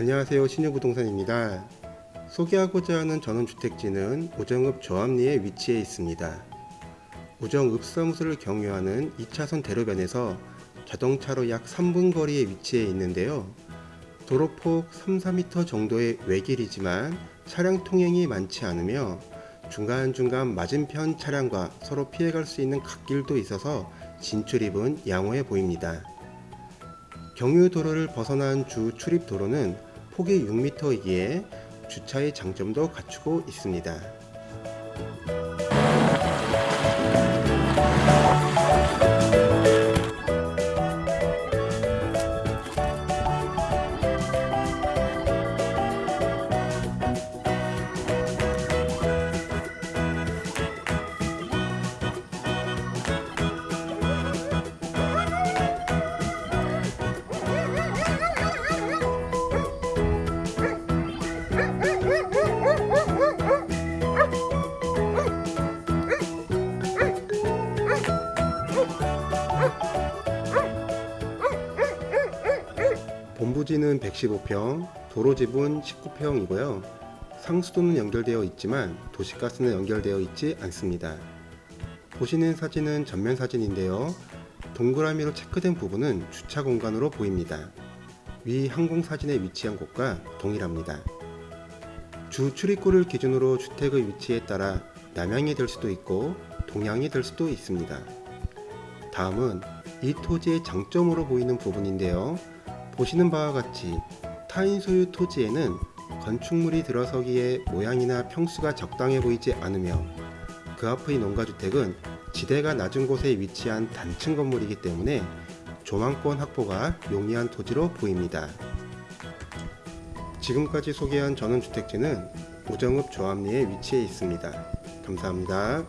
안녕하세요. 신유부동산입니다. 소개하고자 하는 전원주택지는 오정읍 조합리에 위치해 있습니다. 오정읍 사무소를 경유하는 2차선 대로변에서 자동차로 약 3분 거리에 위치해 있는데요. 도로폭 3, 4m 정도의 외길이지만 차량 통행이 많지 않으며 중간중간 맞은편 차량과 서로 피해갈 수 있는 갓길도 있어서 진출입은 양호해 보입니다. 경유도로를 벗어난 주 출입도로는 폭이 6m이기에 주차의 장점도 갖추고 있습니다. 본부지는 115평, 도로집은 19평이고요. 상수도는 연결되어 있지만 도시가스는 연결되어 있지 않습니다. 보시는 사진은 전면 사진인데요. 동그라미로 체크된 부분은 주차 공간으로 보입니다. 위 항공 사진에 위치한 곳과 동일합니다. 주 출입구를 기준으로 주택의 위치에 따라 남향이 될 수도 있고 동향이 될 수도 있습니다. 다음은 이 토지의 장점으로 보이는 부분인데요. 보시는 바와 같이 타인 소유 토지에는 건축물이 들어서기에 모양이나 평수가 적당해 보이지 않으며 그 앞의 농가주택은 지대가 낮은 곳에 위치한 단층 건물이기 때문에 조망권 확보가 용이한 토지로 보입니다. 지금까지 소개한 전원주택지는 오정읍 조합리에 위치해 있습니다. 감사합니다.